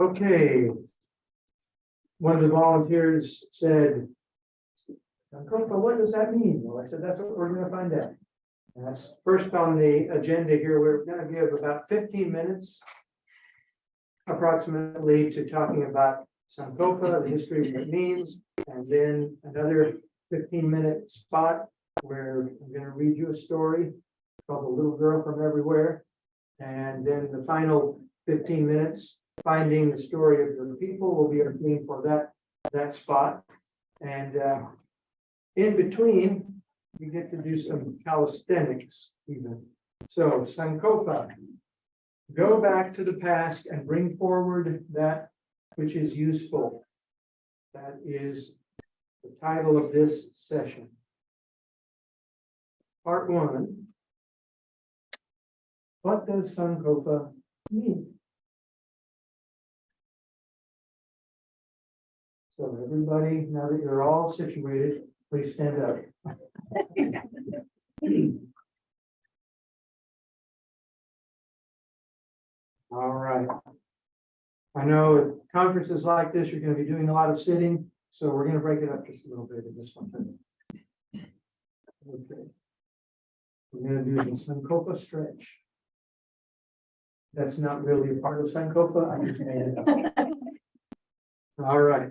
Okay. One of the volunteers said, "Sankofa, what does that mean? Well, I said, that's what we're gonna find out. And that's first on the agenda here. We're gonna give about fifteen minutes approximately to talking about Sankofa, the history of what it means, and then another fifteen minute spot where I'm gonna read you a story called The Little Girl from Everywhere. And then the final fifteen minutes, finding the story of the people will be our theme for that, that spot. And uh, in between, you get to do some calisthenics even. So Sankofa, go back to the past and bring forward that which is useful. That is the title of this session. Part one. What does Sankofa mean? So everybody, now that you're all situated, please stand up. All right. I know at conferences like this, you're gonna be doing a lot of sitting, so we're gonna break it up just a little bit in this one. Okay. We're gonna do the Sankofa stretch. That's not really a part of Sankofa, I just made it up. All right.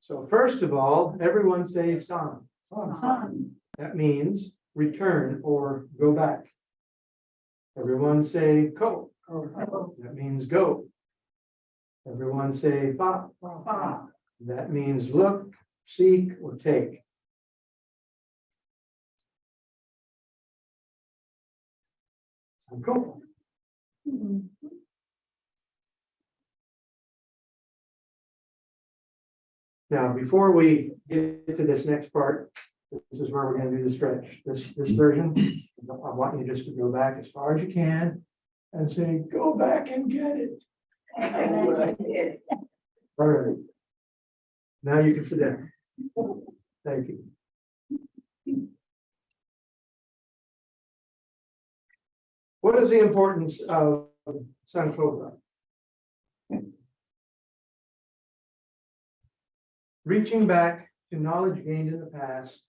So first of all, everyone say San. That means return or go back. Everyone say ko. That means go. Everyone say fa. That means look, seek, or take. Sankofa. Now, before we get to this next part, this is where we're gonna do the stretch. This, this version, I want you just to go back as far as you can and say, go back and get it. All right. Now you can sit down. Thank you. What is the importance of Sankofa? Reaching back to knowledge gained in the past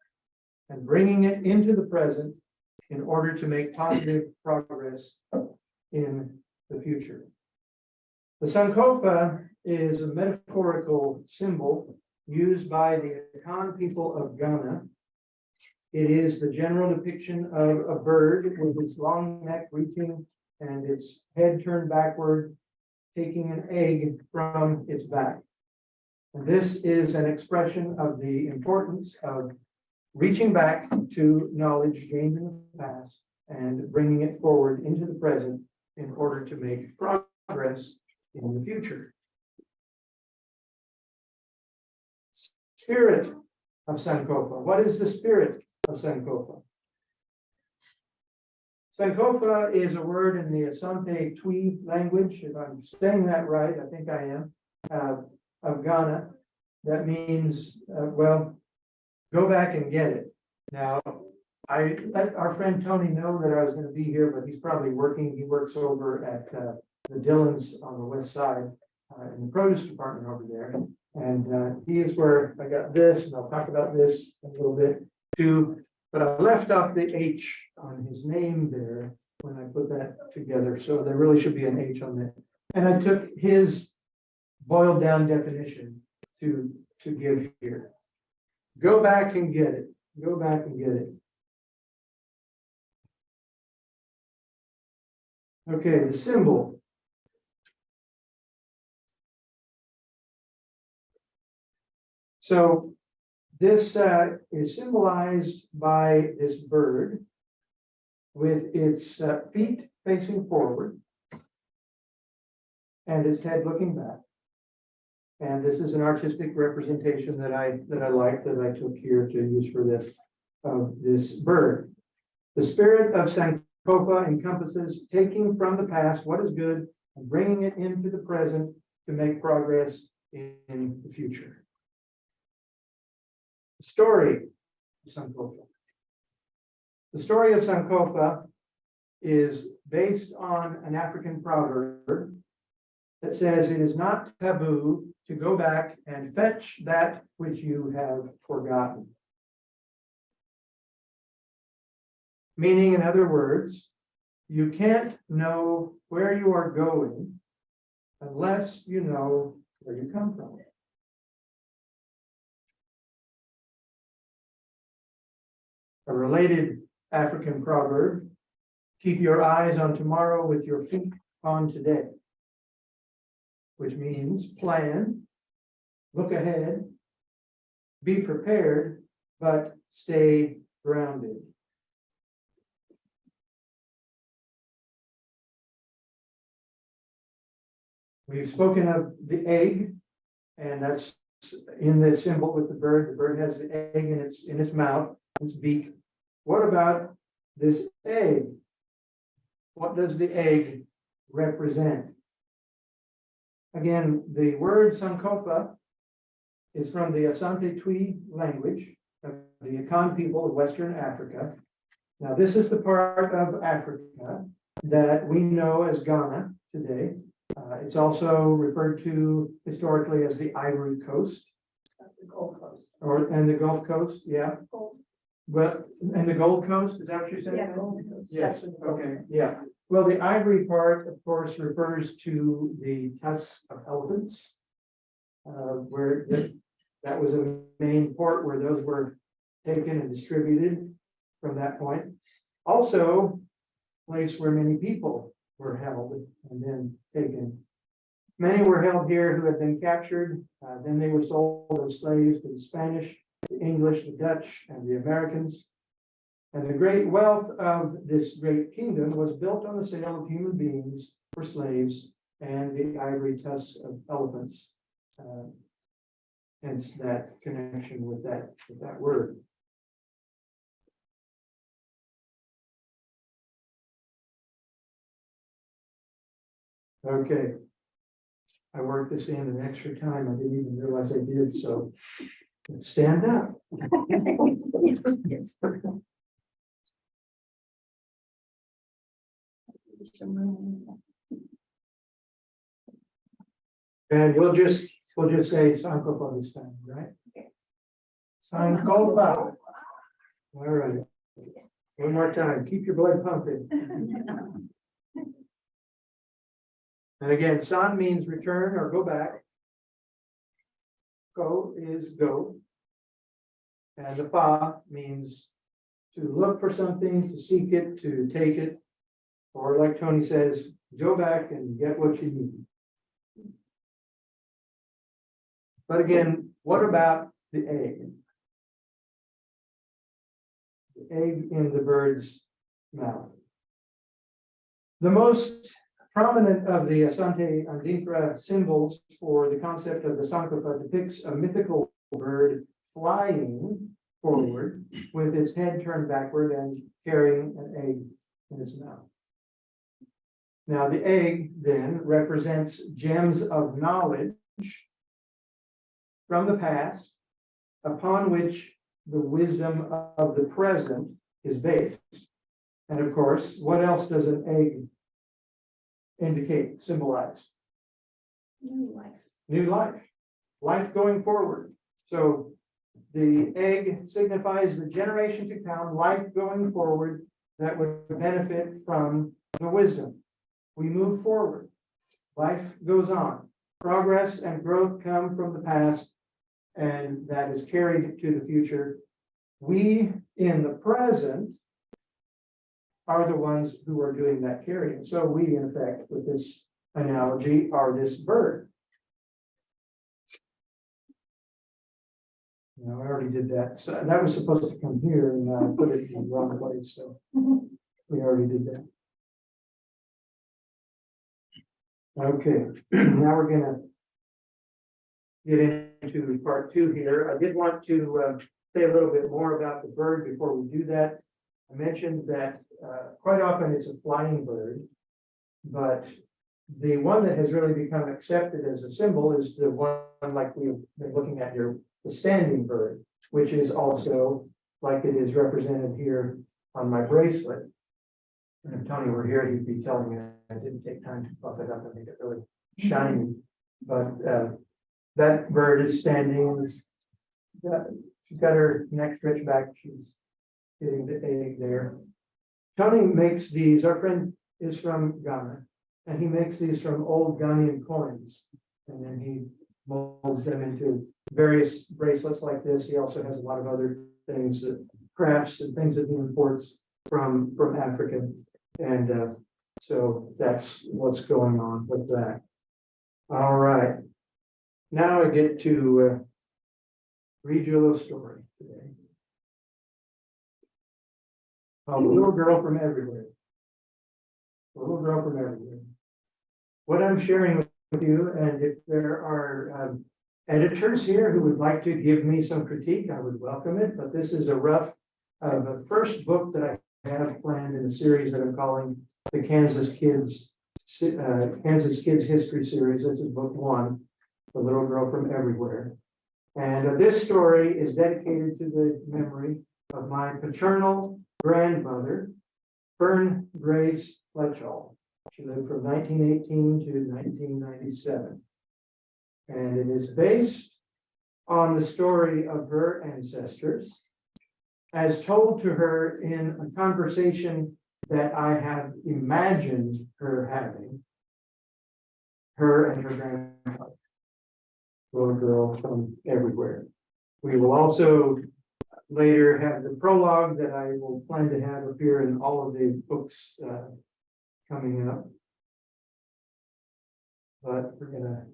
and bringing it into the present in order to make positive progress in the future. The Sankofa is a metaphorical symbol used by the Akan people of Ghana. It is the general depiction of a bird with its long neck reaching and its head turned backward, taking an egg from its back. This is an expression of the importance of reaching back to knowledge gained in the past and bringing it forward into the present in order to make progress in the future. Spirit of Sankofa. What is the spirit of Sankofa? Sankofa is a word in the Asante Twi language, if I'm saying that right, I think I am, uh, of Ghana. That means, uh, well, go back and get it. Now, I let our friend Tony know that I was gonna be here, but he's probably working. He works over at, uh, the Dillons on the west side, uh, in the produce department over there. And, uh, he is where I got this, and I'll talk about this a little bit too. But I left off the H on his name there when I put that together, so there really should be an H on there. And I took his boiled down definition to, to give here. Go back and get it, go back and get it. Okay, the symbol. So this uh, is symbolized by this bird with its uh, feet facing forward and its head looking back. And this is an artistic representation that I, that I like, that I took here to use for this, of this bird. The spirit of Sankofa encompasses taking from the past what is good and bringing it into the present to make progress in the future. The story of Sankofa. The story of Sankofa is based on an African proverb that says it is not taboo to go back and fetch that which you have forgotten. Meaning, in other words, you can't know where you are going unless you know where you come from. A related African proverb, keep your eyes on tomorrow with your feet on today. Which means plan, look ahead, be prepared, but stay grounded. We've spoken of the egg, and that's in the symbol with the bird. The bird has the egg in its, in its mouth, its beak. What about this egg? What does the egg represent? Again, the word Sankofa is from the Asante Twi language of the Akan people of Western Africa. Now, this is the part of Africa that we know as Ghana today. Uh, it's also referred to historically as the Ivory Coast The Gold Coast. or, and the Gulf Coast, yeah. Gold, But, and the Gold Coast, is that what you're saying? yeah. Yes, That's the Gold okay, yeah. Well, the ivory part, of course, refers to the tusks of elephants. Uh, where that, was a main port where those were taken and distributed from that point. Also, place where many people were held and then taken. Many were held here who had been captured, uh, then they were sold as slaves to the Spanish, the English, the Dutch, and the Americans. And the great wealth of this great kingdom was built on the sale of human beings for slaves and the ivory tusks of elephants. Uh, Hence that connection with that, with that word. Okay. I worked this in an extra time. I didn't even realize I did, so stand up. Yes. And we'll just, we'll just say Sankofa this time, right? Sankofa. All right. One more time, keep your blood pumping. And again, san means return or go back. Go is go. And the fa means to look for something, to seek it, to take it. Or like Tony says, go back and get what you need. But again, what about the egg? The egg in the bird's mouth. The most prominent of the Asante Adinkra symbols for the concept of the Sankofa depicts a mythical bird flying forward with its head turned backward and carrying an egg in its mouth. Now, the egg then represents gems of knowledge from the past upon which the wisdom of the present is based. And of course, what else does an egg indicate, symbolize? New life. New life, life going forward. So the egg signifies the generation to come, life going forward that would benefit from the wisdom. We move forward. Life goes on. Progress and growth come from the past and that is carried to the future. We in the present are the ones who are doing that carrying. So we, in effect, with this analogy, are this bird. No, I already did that. So that was supposed to come here and I put it in the wrong place, so we already did that. Okay, now we're gonna get into part two here. I did want to uh, say a little bit more about the bird before we do that. I mentioned that uh, quite often it's a flying bird, but the one that has really become accepted as a symbol is the one like we've been looking at here, the standing bird, which is also like it is represented here on my bracelet. And if Tony were here, he'd be telling me I didn't take time to buff it up and make it really shiny. But, uh, that bird is standing and it's got, she's got her neck stretched back. She's getting the egg there. Tony makes these, our friend is from Ghana, and he makes these from old Ghanaian coins. And then he molds them into various bracelets like this. He also has a lot of other things that crafts and things that he imports from, from Africa. And, uh, so that's what's going on with that. All right. Now I get to, uh, read you a little story today. A little girl from everywhere. A little girl from everywhere. What I'm sharing with you, and if there are um, editors here who would like to give me some critique, I would welcome it, but this is a rough of the first book that I have planned in a series that I'm calling the Kansas Kids, uh, Kansas Kids History Series. This is book one, The Little Girl from Everywhere. And uh, this story is dedicated to the memory of my paternal grandmother, Fern Grace Fletchall. She lived from nineteen eighteen to nineteen ninety-seven. And it is based on the story of her ancestors as told to her in a conversation that I have imagined her having. Her and her grandfather. Little girl from everywhere. We will also later have the prologue that I will plan to have appear in all of the books uh, coming up. But we're gonna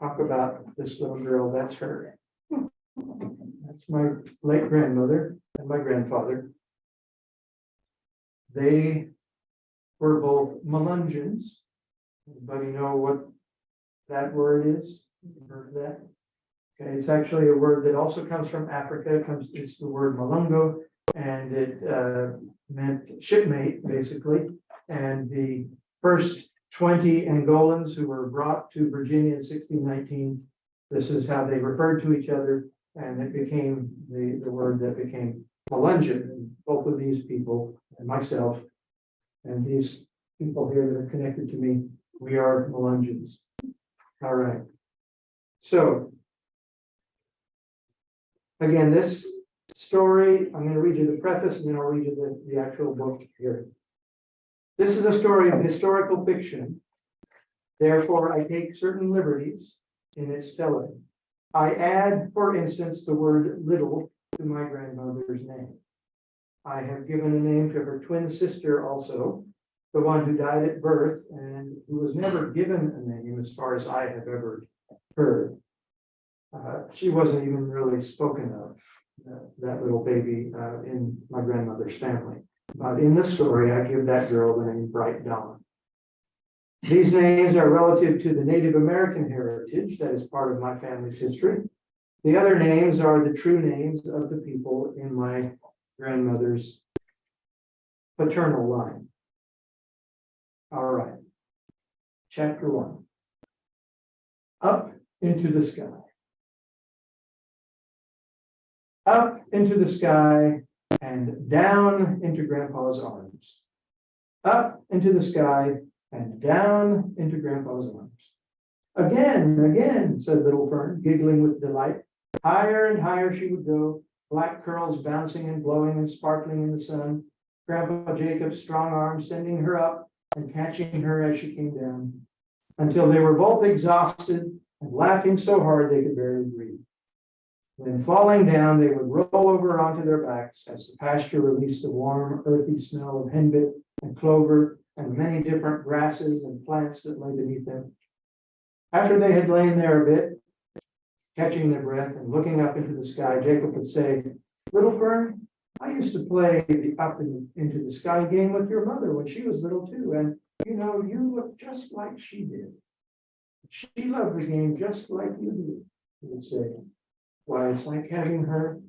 talk about this little girl, that's her. That's my late grandmother and my grandfather. They were both Melungeons. Anybody know what that word is? Heard that? Okay, it's actually a word that also comes from Africa, It comes, it's the word Malungo, and it uh, meant shipmate, basically. And the first twenty Angolans who were brought to Virginia in sixteen nineteen, this is how they referred to each other, and it became the, the word that became Melungeon. And Both of these people, and myself, and these people here that are connected to me, we are Melungeons. All right. So Again, this story, I'm gonna read you the preface and then I'll read you the, the actual book here. This is a story of historical fiction. Therefore, I take certain liberties in its telling. I add, for instance, the word little to my grandmother's name. I have given a name to her twin sister also, the one who died at birth and who was never given a name as far as I have ever heard. Uh, she wasn't even really spoken of, uh, that little baby, uh, in my grandmother's family. But in this story, I give that girl the name Bright Dawn. These names are relative to the Native American heritage that is part of my family's history. The other names are the true names of the people in my grandmother's paternal line. All right. Chapter one. Up into the sky. Up into the sky and down into grandpa's arms. Up into the sky and down into grandpa's arms. Again, again, said little Fern, giggling with delight. Higher and higher she would go, black curls bouncing and blowing and sparkling in the sun. Grandpa Jacob's strong arms sending her up and catching her as she came down. Until they were both exhausted and laughing so hard they could barely breathe. Then falling down, they would roll over onto their backs as the pasture released the warm, earthy smell of henbit and clover and many different grasses and plants that lay beneath them. After they had lain there a bit, catching their breath and looking up into the sky, Jacob would say, Little Fern, I used to play the up into the sky game with your mother when she was little too, and you know, you look just like she did. She loved the game just like you do, he would say. Why, it's like having her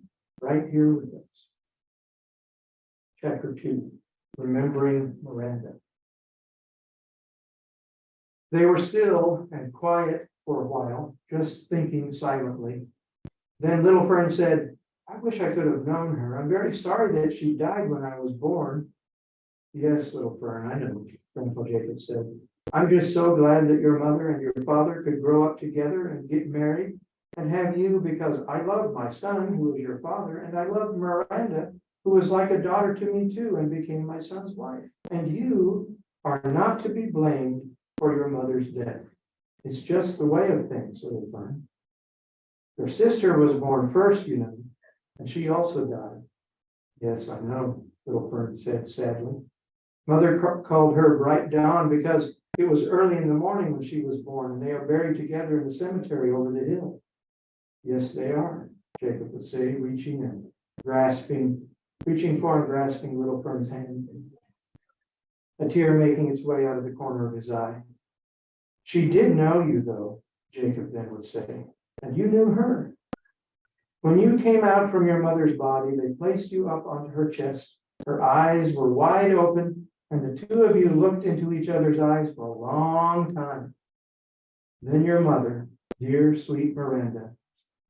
right here with us. Chapter two, remembering Miranda. They were still and quiet for a while, just thinking silently. Then little Fern said, I wish I could have known her. I'm very sorry that she died when I was born. Yes, little Fern, I know, Grandpa Jacob said. I'm just so glad that your mother and your father could grow up together and get married and have you because I love my son, who is your father, and I love Miranda, who was like a daughter to me too and became my son's wife. And you are not to be blamed your mother's death. It's just the way of things, little Fern. Your sister was born first, you know, and she also died. Yes, I know, little Fern said sadly. Mother called her Bright Dawn because it was early in the morning when she was born, and they are buried together in the cemetery over the hill. Yes, they are, Jacob would say, reaching and grasping, reaching for and grasping little Fern's hand. A tear making its way out of the corner of his eye. She did know you, though, Jacob then would say, and you knew her. When you came out from your mother's body, they placed you up onto her chest. Her eyes were wide open, and the two of you looked into each other's eyes for a long time. Then your mother, dear sweet Miranda,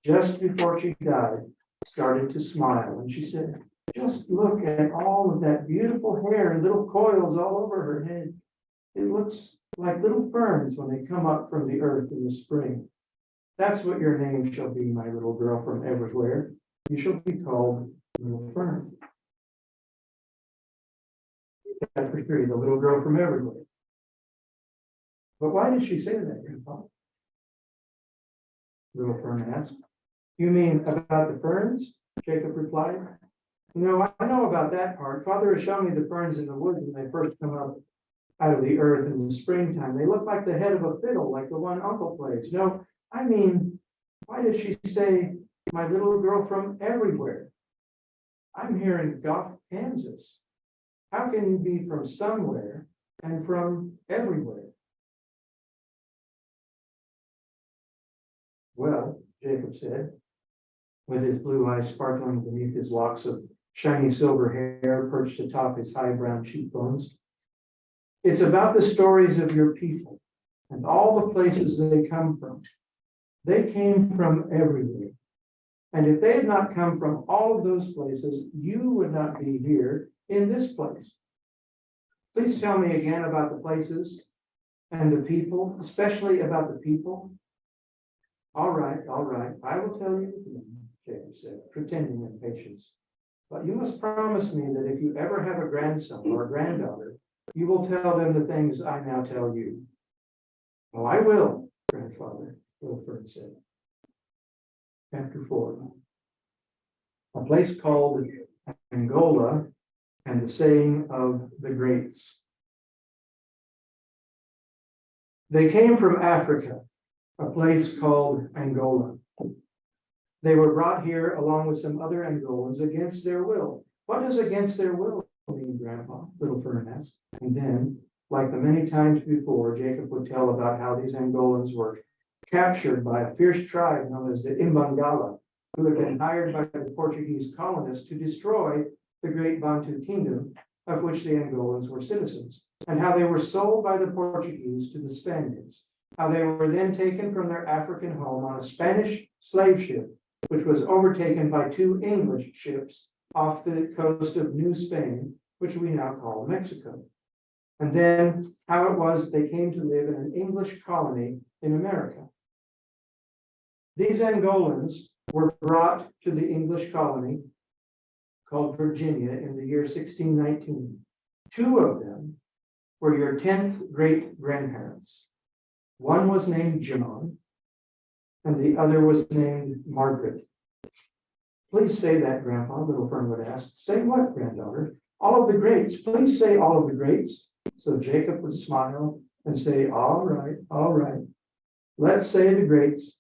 just before she died, started to smile, and she said, just look at all of that beautiful hair and little coils all over her head. It looks like little ferns when they come up from the earth in the spring. That's what your name shall be, my little girl from everywhere. You shall be called Little Fern. Chapter three, the little girl from everywhere. But why did she say that, Grandpa? Little Fern asked. You mean about the ferns? Jacob replied. No, I know about that part. Father has shown me the ferns in the woods when they first come up out of the earth in the springtime. They look like the head of a fiddle, like the one Uncle plays. No, I mean, why did she say my little girl from everywhere? I'm here in Goff, Kansas. How can you be from somewhere and from everywhere? Well, Jacob said, with his blue eyes sparkling beneath his locks of shiny silver hair perched atop his high brown cheekbones. It's about the stories of your people and all the places they come from. They came from everywhere. And if they had not come from all of those places, you would not be here in this place. Please tell me again about the places and the people, especially about the people. All right, all right, I will tell you, Jacob said, pretending impatience. But you must promise me that if you ever have a grandson or a granddaughter, you will tell them the things I now tell you. Oh, I will, grandfather, Wilford said. Chapter four. A place called Angola and the saying of the greats. They came from Africa, a place called Angola. They were brought here along with some other Angolans against their will. What does against their will mean, Grandpa? Little Fern asked. And then, like the many times before, Jacob would tell about how these Angolans were captured by a fierce tribe known as the Imbangala, who had been hired by the Portuguese colonists to destroy the great Bantu kingdom of which the Angolans were citizens, and how they were sold by the Portuguese to the Spaniards, how they were then taken from their African home on a Spanish slave ship, which was overtaken by two English ships off the coast of New Spain, which we now call Mexico. And then how it was they came to live in an English colony in America. These Angolans were brought to the English colony called Virginia in the year 1619. Two of them were your 10th great grandparents. One was named John, and the other was named Margaret. Please say that, Grandpa, little Fern would ask. Say what, granddaughter? All of the greats. Please say all of the greats. So Jacob would smile and say, All right, all right. Let's say the greats.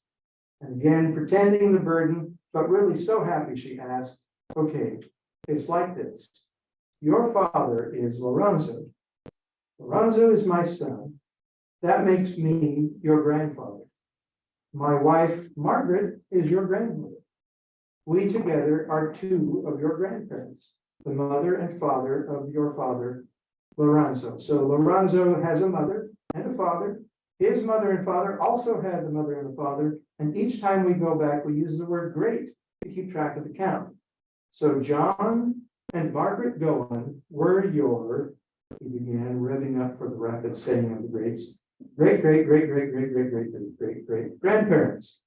And again, pretending the burden, but really so happy, she asked, Okay, it's like this. Your father is Lorenzo. Lorenzo is my son. That makes me your grandfather. My wife, Margaret, is your grandmother. We together are two of your grandparents, the mother and father of your father, Lorenzo. So Lorenzo has a mother and a father. His mother and father also had the mother and the father. And each time we go back, we use the word great to keep track of the count. So John and Margaret Gowan were your he began revving up for the rapid saying of the greats. Great, great, great, great, great, great, great, great, great, great grandparents.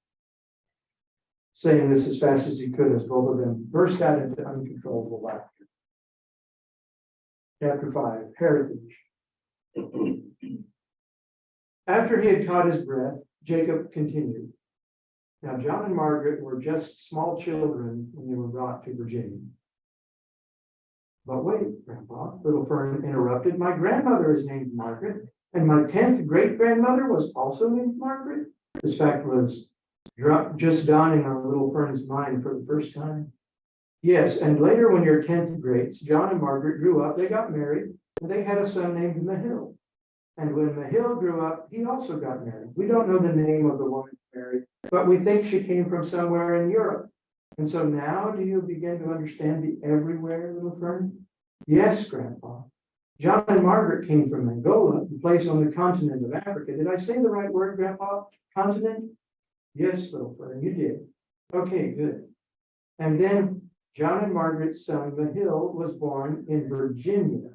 Saying this as fast as he could as both of them burst out into uncontrollable laughter. Chapter five, heritage. After he had caught his breath, Jacob continued. Now John and Margaret were just small children when they were brought to Virginia. But wait, Grandpa, Little Fern interrupted. My grandmother is named Margaret, and my tenth great grandmother was also named Margaret. This fact was dro- just dawning on Little Fern's mind for the first time. Yes, and later when your tenth grades, John and Margaret grew up, they got married, and they had a son named Mahil. And when Mahil grew up, he also got married. We don't know the name of the woman he married, but we think she came from somewhere in Europe. And so now do you begin to understand the everywhere, little fern? Yes, Grandpa. John and Margaret came from Angola, a place on the continent of Africa. Did I say the right word, Grandpa? Continent? Yes, little fern, you did. Okay, good. And then John and Margaret's son, Mahil, was born in Virginia.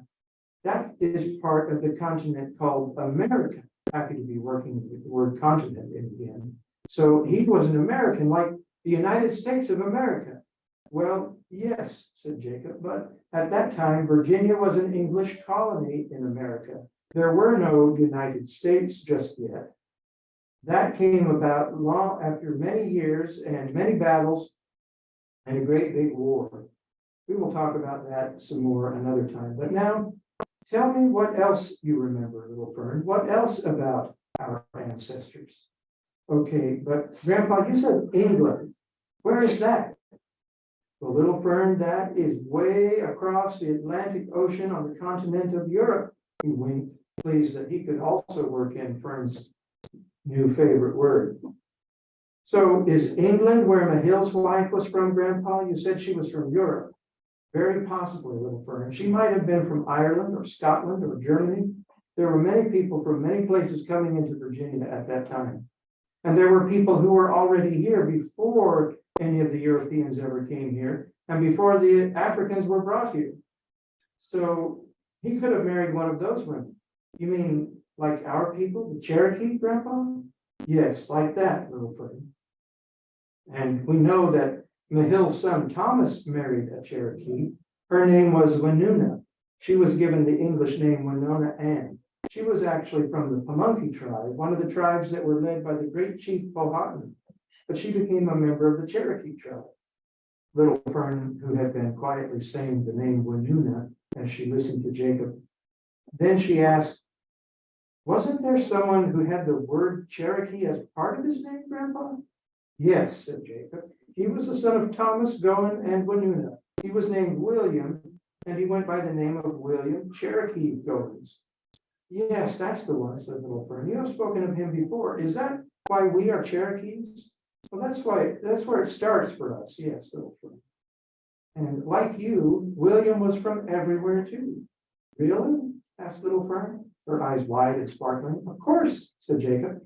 That is part of the continent called America. Happy to be working with the word continent in again. So he was an American, like the United States of America. Well, yes, said Jacob, but at that time, Virginia was an English colony in America. There were no United States just yet. That came about long after many years and many battles and a great big war. We will talk about that some more another time. But now, tell me what else you remember, little Fern. What else about our ancestors? Okay, but Grandpa, you said England. Where is that? The little fern, that is way across the Atlantic Ocean on the continent of Europe. He winked, pleased that he could also work in Fern's new favorite word. So is England where Mahil's wife was from, Grandpa? You said she was from Europe. Very possibly, little fern. She might have been from Ireland or Scotland or Germany. There were many people from many places coming into Virginia at that time. And there were people who were already here before any of the Europeans ever came here and before the Africans were brought here. So he could have married one of those women. You mean like our people, the Cherokee, Grandpa? Yes, like that, little friend. And we know that Mahil's son Thomas married a Cherokee. Her name was Winona. She was given the English name Winona Ann. She was actually from the Pamunkey tribe, one of the tribes that were led by the great chief Powhatan. But she became a member of the Cherokee tribe. Little Fern, who had been quietly saying the name Winona as she listened to Jacob. Then she asked, wasn't there someone who had the word Cherokee as part of his name, Grandpa? Yes, said Jacob. He was the son of Thomas Goen and Winona. He was named William, and he went by the name of William Cherokee Goins. Yes, that's the one, said Little Fern. You have spoken of him before. Is that why we are Cherokees? Well, that's why, that's where it starts for us. Yes, Little Fern. And like you, William was from everywhere too. Really? asked Little Fern, her eyes wide and sparkling. Of course, said Jacob.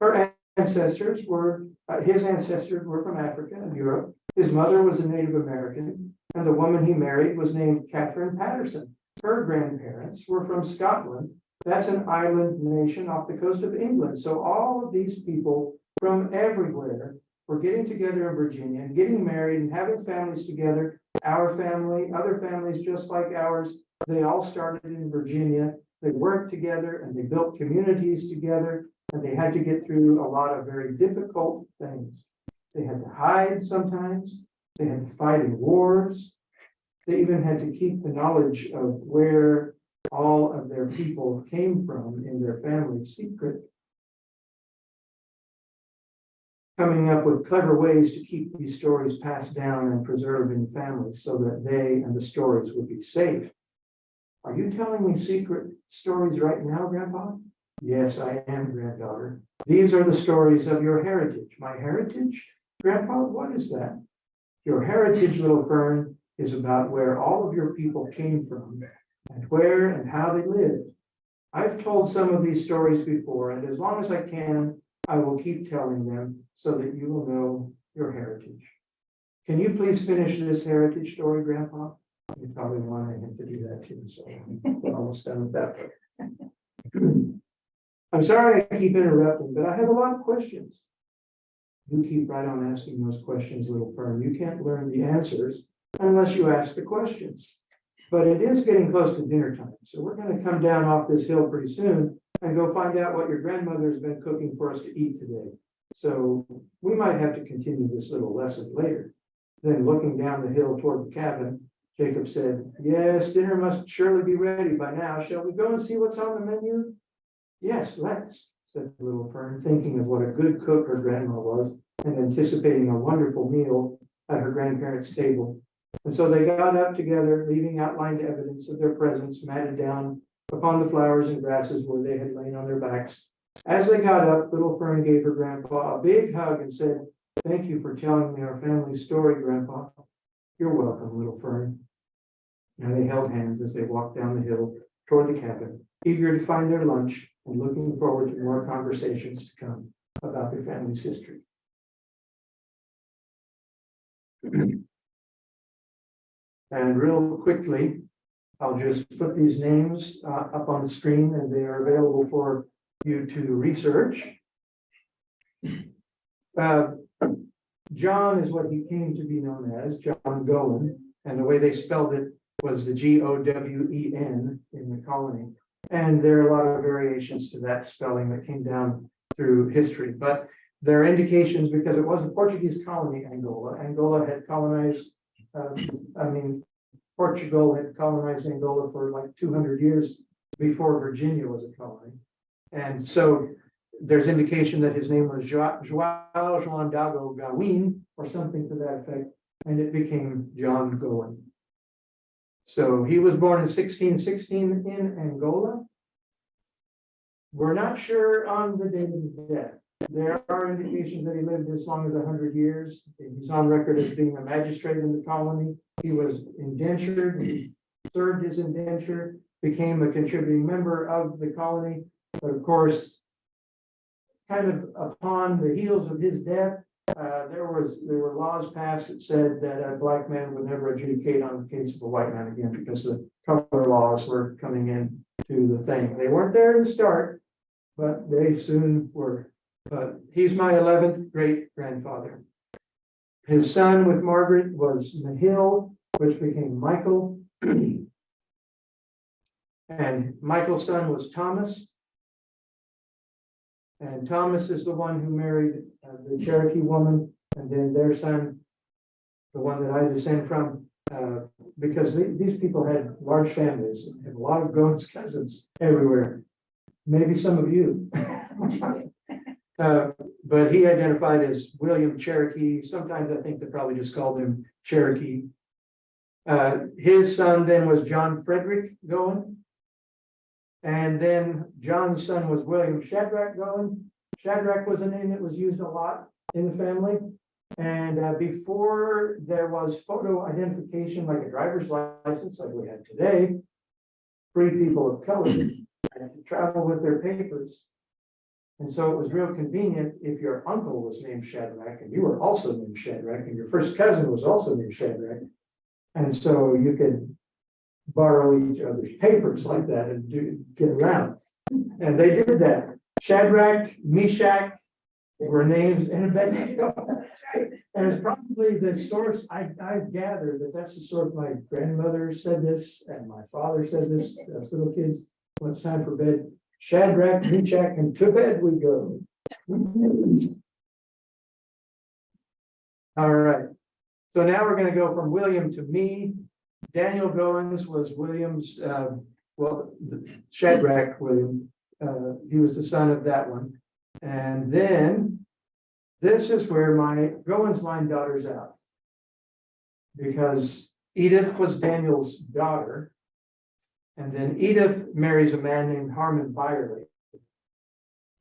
Her ancestors were, uh, his ancestors were from Africa and Europe. His mother was a Native American, and the woman he married was named Catherine Patterson. Her grandparents were from Scotland. That's an island nation off the coast of England. So all of these people from everywhere were getting together in Virginia and getting married and having families together. Our family, other families just like ours, they all started in Virginia. They worked together and they built communities together and they had to get through a lot of very difficult things. They had to hide sometimes. They had to fight in wars. They even had to keep the knowledge of where all of their people came from in their family secret. Coming up with clever ways to keep these stories passed down and preserved in families so that they and the stories would be safe. Are you telling me secret stories right now, Grandpa? Yes, I am, granddaughter. These are the stories of your heritage. My heritage? Grandpa, what is that? Your heritage, little fern, is about where all of your people came from and where and how they lived. I've told some of these stories before, and as long as I can, I will keep telling them so that you will know your heritage. Can you please finish this heritage story, Grandpa? You probably wanted him to do that too, so we're almost done with that. I'm sorry I keep interrupting, but I have a lot of questions. You keep right on asking those questions, little firm. You can't learn the answers unless you ask the questions. But it is getting close to dinner time, so we're gonna come down off this hill pretty soon and go find out what your grandmother's been cooking for us to eat today. So we might have to continue this little lesson later. Then looking down the hill toward the cabin, Jacob said, yes, dinner must surely be ready by now. Shall we go and see what's on the menu? Yes, let's, said little fern, thinking of what a good cook her grandma was and anticipating a wonderful meal at her grandparents' table. And so they got up together, leaving outlined evidence of their presence matted down upon the flowers and grasses where they had lain on their backs. As they got up, little Fern gave her grandpa a big hug and said, thank you for telling me our family story, grandpa. You're welcome, little Fern. And they held hands as they walked down the hill toward the cabin, eager to find their lunch and looking forward to more conversations to come about their family's history. And real quickly, I'll just put these names uh, up on the screen and they are available for you to research. Uh, John is what he came to be known as, John Gowen, and the way they spelled it was the G O W E N in the colony. And there are a lot of variations to that spelling that came down through history, but there are indications because it was a Portuguese colony, Angola. Angola had colonized, uh, I mean, Portugal had colonized Angola for like two hundred years before Virginia was a colony. And so there's indication that his name was Joao Joao Dago Gawin or something to that effect, and it became John Gowen. So he was born in sixteen sixteen in Angola. We're not sure on the date of his death. There are indications that he lived as long as hundred years. He's on record as being a magistrate in the colony. He was indentured, he served his indenture, became a contributing member of the colony. But of course, kind of upon the heels of his death, uh, there was, there were laws passed that said that a black man would never adjudicate on the case of a white man again because the color laws were coming in to the thing. They weren't there to start, but they soon were. But he's my eleventh great grandfather. His son with Margaret was Mahill, which became Michael. And Michael's son was Thomas. And Thomas is the one who married uh, the Cherokee woman, and then their son, the one that I descend from, uh, because the- these people had large families, and a lot of Goins cousins everywhere. Maybe some of you. Uh, but he identified as William Cherokee. Sometimes I think they probably just called him Cherokee. Uh, his son then was John Frederick Goen. And then John's son was William Shadrach Goen. Shadrach was a name that was used a lot in the family. And uh, before there was photo identification like a driver's license like we have today, free people of color had to travel with their papers. And so it was real convenient if your uncle was named Shadrach and you were also named Shadrach and your first cousin was also named Shadrach. And so you could borrow each other's papers like that and do, get around. And they did that. Shadrach, Meshach were names and Abednego. And it's probably the source, I, I gather that that's the source, my grandmother said this and my father said this, as little kids. When it's time for bed, Shadrach, Meshach, and to bed we go. All right. So now we're gonna go from William to me. Daniel Goins was William's, uh, well, Shadrach William. Uh, he was the son of that one. And then this is where my Goins line daughter's out. Because Edith was Daniel's daughter. And then Edith marries a man named Harmon Byerly.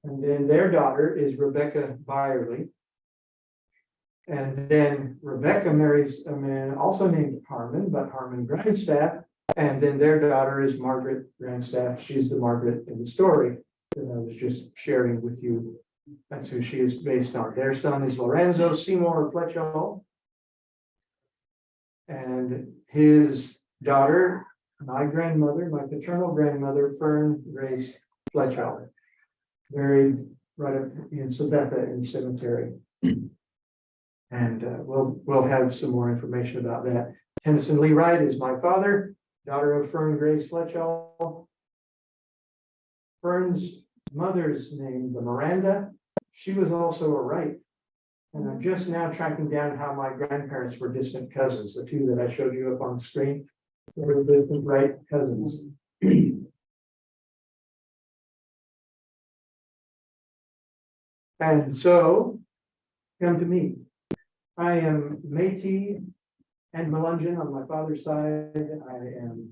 And then their daughter is Rebecca Byerly. And then Rebecca marries a man also named Harmon, but Harmon Grandstaff. And then their daughter is Margaret Grandstaff. She's the Margaret in the story that I was just sharing with you. That's who she is based on. Their son is Lorenzo Seymour Fletchall. And his daughter, my grandmother, my paternal grandmother, Fern Grace Fletchall, Buried right up in Sabetha in cemetery. And uh, we'll, we'll have some more information about that. Tennyson Lee Wright is my father, daughter of Fern Grace Fletchall. Fern's mother's name, the Miranda, she was also a Wright. And I'm just now tracking down how my grandparents were distant cousins, the two that I showed you up on the screen. They were distant Wright cousins. And so, come to me. I am Métis and Melungeon on my father's side. I am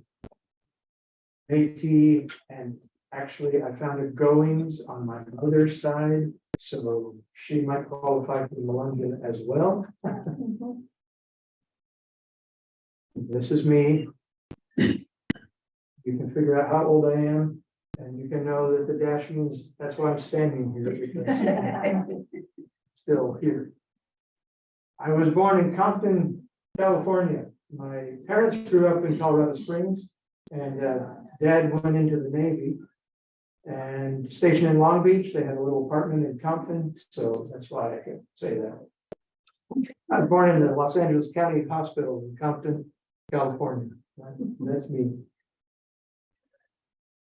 Métis and actually I found a Goings on my mother's side. So she might qualify for Melungeon as well. This is me. You can figure out how old I am and you can know that the dash means that's why I'm standing here because I'm still here. I was born in Compton, California. My parents grew up in Colorado Springs and uh, dad went into the Navy. And stationed in Long Beach, they had a little apartment in Compton, so that's why I can say that. I was born in the Los Angeles County Hospital in Compton, California. That's me.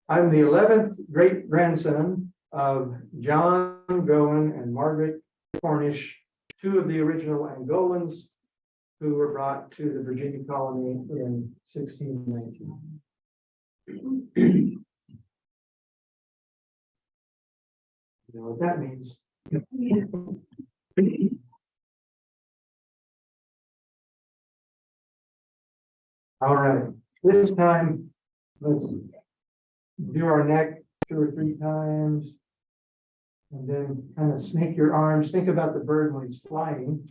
I'm the eleventh great grandson of John Gowen and Margaret Cornish, two of the original Angolans who were brought to the Virginia colony in sixteen nineteen. You know what that means? All right, this time, let's do our neck two or three times. And then kind of snake your arms, think about the bird when he's flying.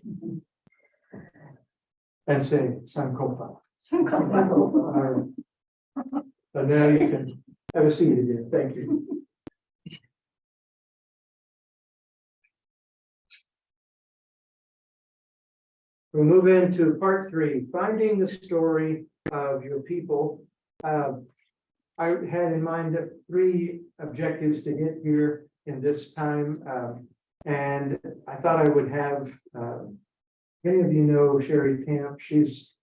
And say, Sankofa. Alright. And now you can have a seat again, thank you. We'll move into part three, finding the story of your people. Uh, I had in mind three objectives to hit here in this time. um, and I thought I would have, um, many of you know Sherry Camp. She's,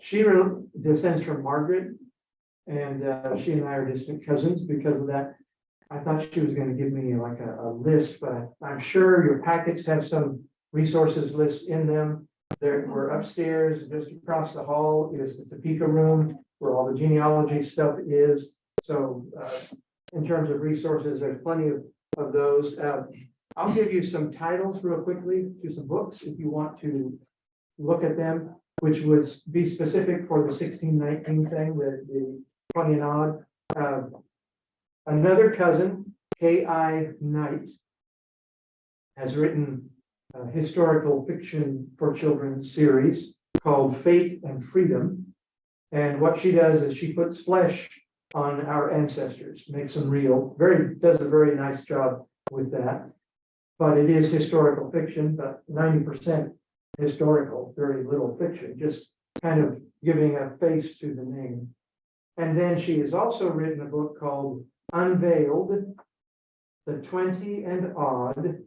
she descends from Margaret. And uh, she and I are distant cousins because of that. I thought she was gonna give me like a, a list, but I'm sure your packets have some resources lists in them. There, we're upstairs, just across the hall is the Topeka room where all the genealogy stuff is. So, uh, in terms of resources, there's plenty of, of those. Uh, I'll give you some titles real quickly to some books if you want to look at them, which would be specific for the sixteen nineteen thing, the, the twenty and odd. Uh, Another cousin, K.I. Knight, has written a historical fiction for children series called Fate and Freedom. And what she does is she puts flesh on our ancestors, makes them real. Very does a very nice job with that. But it is historical fiction, but 90% historical, very little fiction, just kind of giving a face to the name. And then she has also written a book called Unveiled, The 20 and Odd,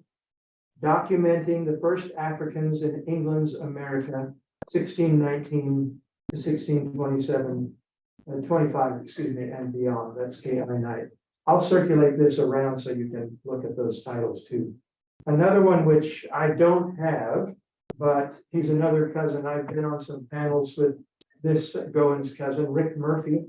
documenting the first Africans in England's America, 1619 to 1627 and twenty-five, excuse me, and beyond, that's KI Knight. I'll circulate this around so you can look at those titles too. Another one which I don't have, but he's another cousin. I've been on some panels with this Goins cousin, Rick Murphy.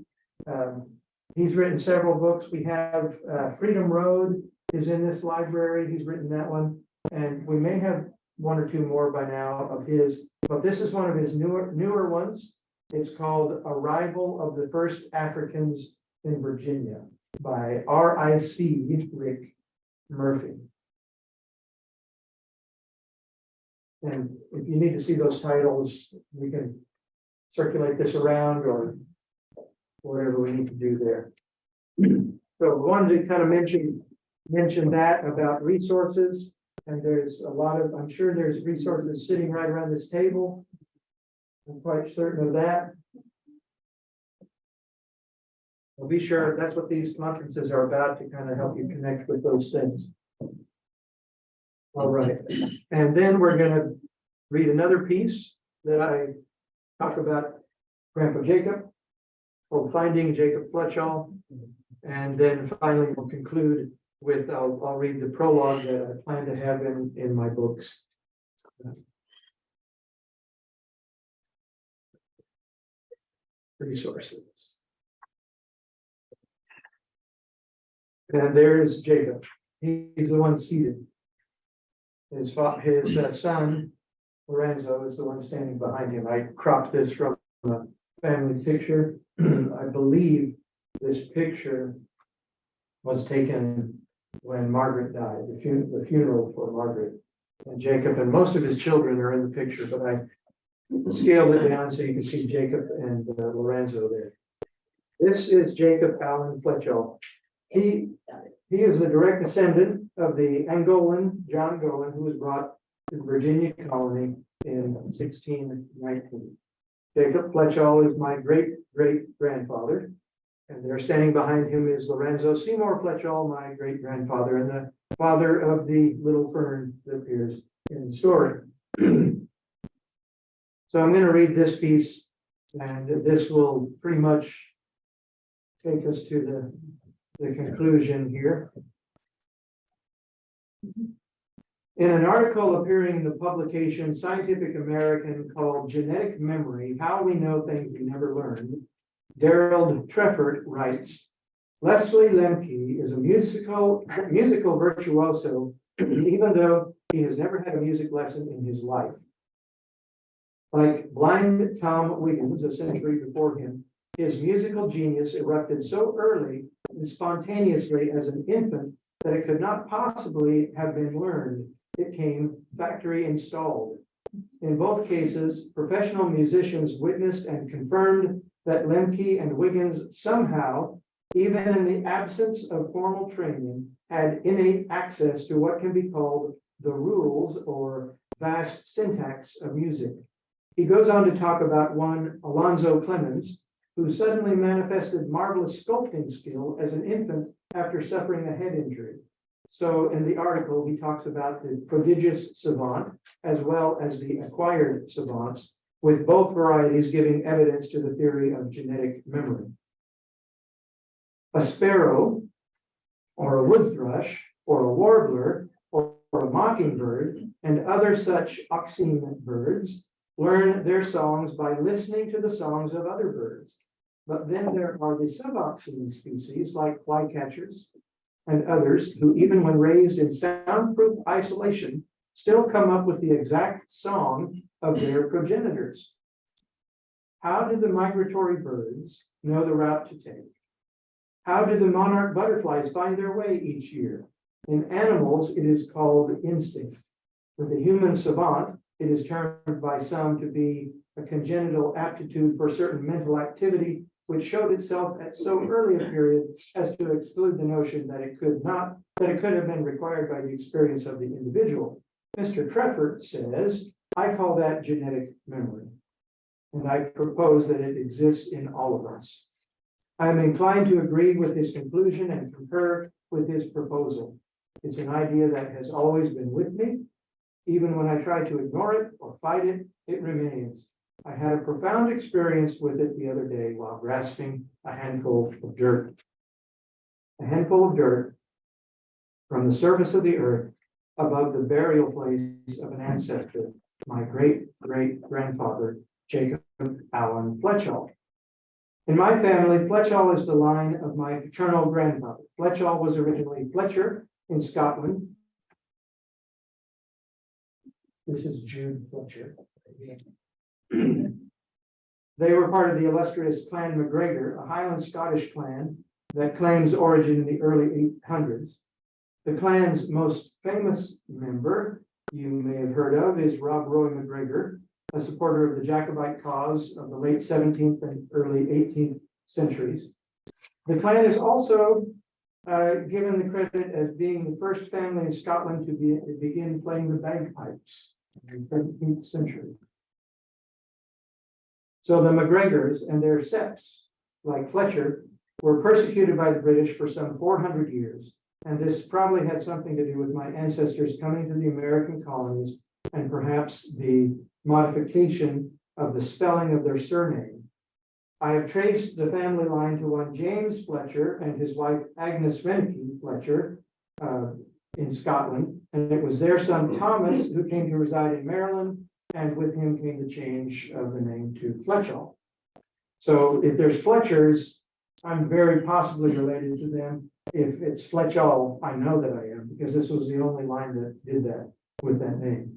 Um, he's written several books. We have uh, Freedom Road is in this library. He's written that one. And we may have one or two more by now of his, but this is one of his newer newer ones. It's called Arrival of the First Africans in Virginia by R I C Rick Murphy. And if you need to see those titles, we can circulate this around or whatever we need to do there. So we wanted to kind of mention, mention that about resources. And there's a lot of, I'm sure there's resources sitting right around this table. I'm quite certain of that. Well, be sure, that's what these conferences are about, to kind of help you connect with those things. All right, and then we're gonna read another piece that I talk about Grandpa Jacob. called Finding Jacob Fletchall. And then finally we'll conclude with, I'll, I'll read the prologue that I plan to have in, in my books. Resources. And there is Jacob. He's the one seated. His his uh, son, Lorenzo, is the one standing behind him. I cropped this from a family picture. I believe this picture was taken when Margaret died, the fu- the funeral for Margaret. And Jacob and most of his children are in the picture, but I scaled it down so you can see Jacob and uh, Lorenzo there. This is Jacob Allen Fletchall. He, he is the direct descendant of the Angolan John Gowen, who was brought to the Virginia colony in sixteen nineteen. Jacob Fletchall is my great great grandfather. And there standing behind him is Lorenzo Seymour Fletchall, my great grandfather, and the father of the little fern that appears in the story. So I'm going to read this piece, and this will pretty much take us to the, the conclusion here. In an article appearing in the publication Scientific American called Genetic Memory, How We Know Things We Never Learned, Darold Treffert writes, Leslie Lemke is a musical, musical virtuoso, even though he has never had a music lesson in his life. Like blind Tom Wiggins a century before him, his musical genius erupted so early and spontaneously as an infant that it could not possibly have been learned. It came factory installed. In both cases, professional musicians witnessed and confirmed that Lemke and Wiggins somehow, even in the absence of formal training, had innate access to what can be called the rules or vast syntax of music. He goes on to talk about one Alonzo Clemons, who suddenly manifested marvelous sculpting skill as an infant after suffering a head injury. So in the article, he talks about the prodigious savant as well as the acquired savants, with both varieties giving evidence to the theory of genetic memory. A sparrow, or a wood thrush, or a warbler, or, a mockingbird, and other such oscine birds learn their songs by listening to the songs of other birds. But then there are the suboscine species like flycatchers and others who, even when raised in soundproof isolation, still come up with the exact song of their progenitors. How do the migratory birds know the route to take? How do the monarch butterflies find their way each year? In animals, it is called instinct. With the human savant, it is termed by some to be a congenital aptitude for certain mental activity, which showed itself at so early a period as to exclude the notion that it could not, that it could have been required by the experience of the individual. Mr. Treffert says, I call that genetic memory. And I propose that it exists in all of us. I am inclined to agree with his conclusion and concur with his proposal. It's an idea that has always been with me. Even when I try to ignore it or fight it, it remains. I had a profound experience with it the other day while grasping a handful of dirt. A handful of dirt from the surface of the earth above the burial place of an ancestor, my great great grandfather, Jacob Allen Fletchall. In my family, Fletchall is the line of my paternal grandfather. Fletchall was originally Fletcher in Scotland. This is Jude Fletcher. They were part of the illustrious Clan MacGregor, a Highland Scottish clan that claims origin in the early eight hundreds. The clan's most famous member, you may have heard of, is Rob Roy MacGregor, a supporter of the Jacobite cause of the late seventeenth and early eighteenth centuries. The clan is also uh, given the credit as being the first family in Scotland to be, to begin playing the bagpipes in century. So the MacGregors and their septs, like Fletcher, were persecuted by the British for some four hundred years. And this probably had something to do with my ancestors coming to the American colonies and perhaps the modification of the spelling of their surname. I have traced the family line to one James Fletcher and his wife Agnes Renke Fletcher uh, in Scotland. And it was their son mm. Thomas who came to reside in Maryland, and with him came the change of the name to Fletchall. So if there's Fletchers, I'm very possibly related to them. If it's Fletchall, I know that I am, because this was the only line that did that with that name.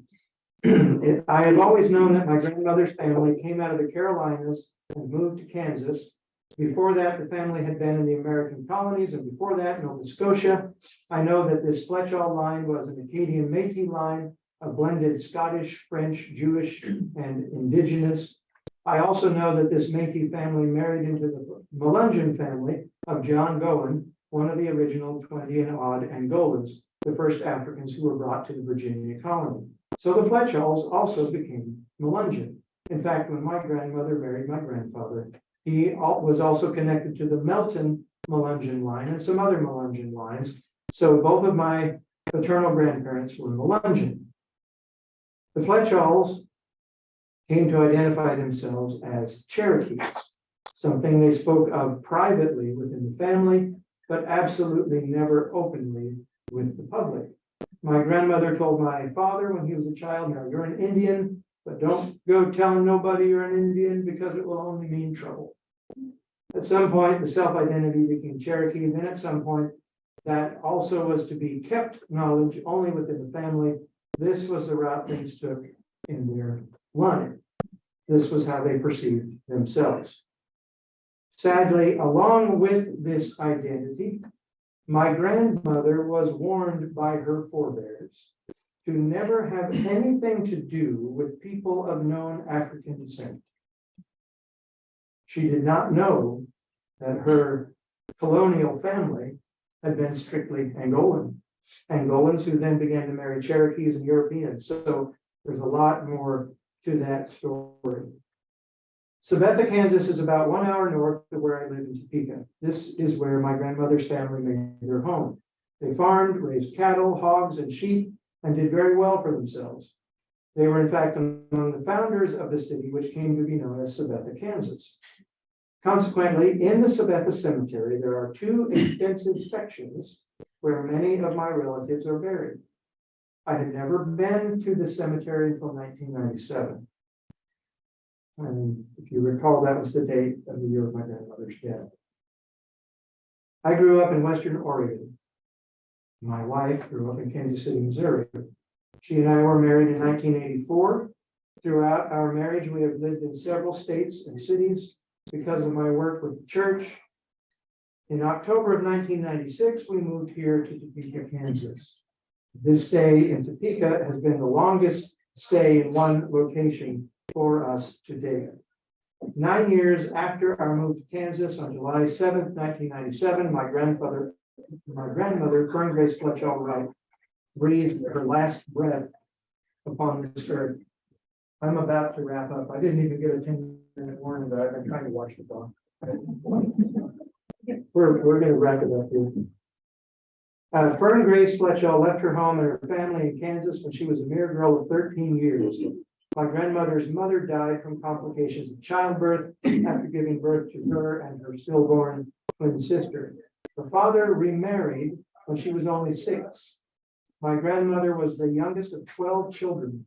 It- I have always known that my grandmother's family came out of the Carolinas and moved to Kansas. Before that, the family had been in the American colonies, and before that, Nova Scotia. I know that this Fletchall line was an Acadian Métis line, a blended Scottish, French, Jewish, and indigenous. I also know that this Métis family married into the Melungeon family of John Gowen, one of the original twenty and odd Angolas, the first Africans who were brought to the Virginia colony. So the Fletchalls also became Melungeon. In fact, when my grandmother married my grandfather, he was also connected to the Melton Melungeon line and some other Melungeon lines. So both of my paternal grandparents were Melungeon. The Fletchalls came to identify themselves as Cherokees, something they spoke of privately within the family, but absolutely never openly with the public. My grandmother told my father when he was a child, now you're an Indian, but don't go telling nobody you're an Indian because it will only mean trouble. At some point, the self-identity became Cherokee, then at some point, that also was to be kept knowledge only within the family. This was the route things took in their line. This was how they perceived themselves. Sadly, along with this identity, my grandmother was warned by her forebears to never have anything to do with people of known African descent. She did not know that her colonial family had been strictly Angolan. Angolans who then began to marry Cherokees and Europeans. So there's a lot more to that story. Sabetha, Kansas is about one hour north of where I live in Topeka. This is where my grandmother's family made their home. They farmed, raised cattle, hogs, and sheep, and did very well for themselves. They were in fact among the founders of the city, which came to be known as Sabetha, Kansas. Consequently, in the Sabetha Cemetery, there are two extensive sections where many of my relatives are buried. I had never been to the cemetery until nineteen ninety-seven. And if you recall, that was the date of the year of my grandmother's death. I grew up in Western Oregon. My wife grew up in Kansas City, Missouri. She and I were married in nineteen eighty-four. Throughout our marriage, we have lived in several states and cities because of my work with the church. In October of nineteen ninety-six, we moved here to Topeka, Kansas. This stay in Topeka has been the longest stay in one location for us to date. Nine years after our move to Kansas on July seventh, nineteen ninety-seven, my grandfather, my grandmother, Fern Grace Fletchall Wright, breathed her last breath upon this earth. I'm about to wrap up. I didn't even get a ten minute warning, but I've been trying to watch the clock. We're, we're gonna wrap it up here. Uh, Fern Grace Fletchall left her home and her family in Kansas when she was a mere girl of thirteen years. My grandmother's mother died from complications of childbirth after giving birth to her and her stillborn twin sister. Her father remarried when she was only six. My grandmother was the youngest of twelve children.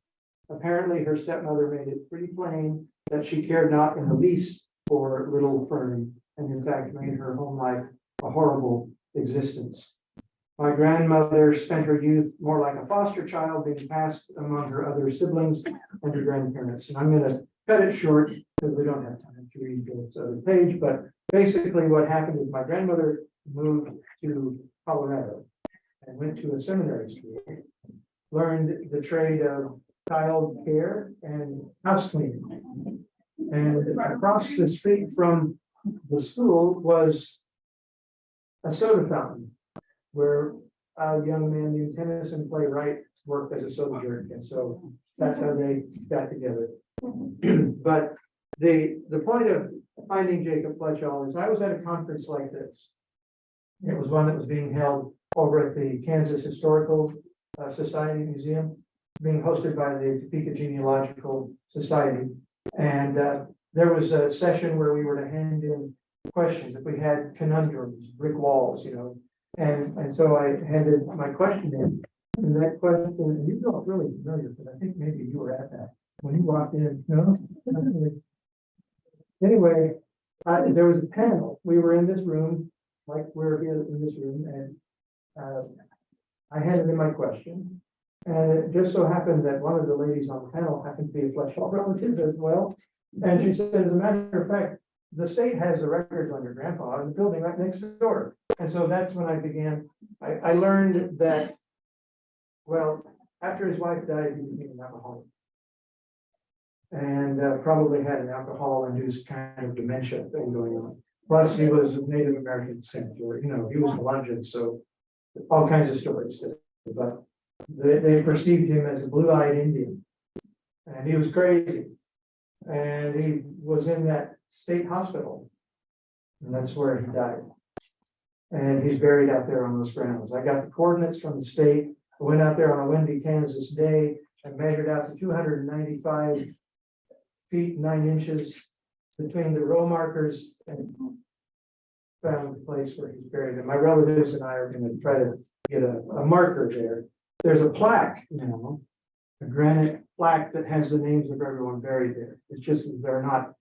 Apparently, her stepmother made it pretty plain that she cared not in the least for little Fern, and in fact made her home life a horrible existence. My grandmother spent her youth more like a foster child being passed among her other siblings and her grandparents. And I'm gonna cut it short because we don't have time to read this other page, but basically what happened is my grandmother moved to Colorado and went to a seminary school, learned the trade of child care and house cleaning. And across the street from the school was a soda fountain where a young man named Tennyson Lee Wright worked as a soda jerk, and so that's how they got together. But the, the point of finding Jacob Fletchall is I was at a conference like this. It was one that was being held over at the Kansas Historical uh, Society Museum, being hosted by the Topeka Genealogical Society. And uh, there was a session where we were to hand in questions, if we had conundrums, brick walls, you know. And, and so I handed my question in, and that question, and you don't really familiar, but I think maybe you were at that, when you walked in, no? Anyway, uh, there was a panel, we were in this room, like we're here in this room, and, uh, I handed in my question. And it just so happened that one of the ladies on the panel happened to be a Fletchall relative as well. And she said, as a matter of fact, the state has the records on your grandpa in the building right next door. And so that's when I began, I, I learned that, well, after his wife died, he became an alcoholic. And uh, probably had an alcohol-induced kind of dementia thing going on. Plus, he was of Native American descent, or, you know, he was a Melungeon, so all kinds of stories. But they, they perceived him as a blue-eyed Indian. And he was crazy. And he was in that state hospital. And that's where he died. And he's buried out there on those grounds. I got the coordinates from the state. I went out there on a windy Kansas day and measured out to two hundred and ninety-five feet, nine inches between the row markers and found the place where he's buried. And my relatives and I are gonna try to get a, a marker there. There's a plaque now, a granite plaque that has the names of everyone buried there. It's just that they're not,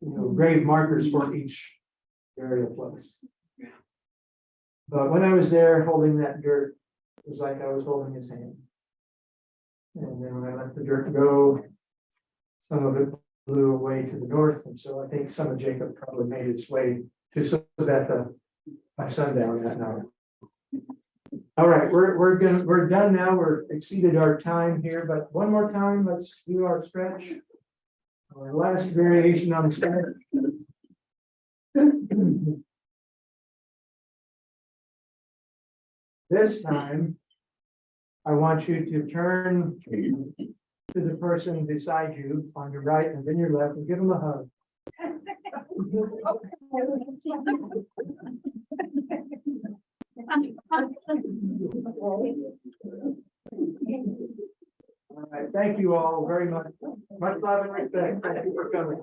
you know, grave markers for each burial place. But when I was there holding that dirt, it was like I was holding his hand. And then when I let the dirt go, some of it blew away to the north, and so I think some of Jacob probably made its way to Sabetha by sundown that night. All right, we're, we're gonna, we're done now. We're exceeded our time here, but one more time, let's do our stretch. Our last variation on the stretch. This time, I want you to turn to the person beside you on your right and then your left and give them a hug. All right, thank you all very much. Much love and respect. Thank you for coming.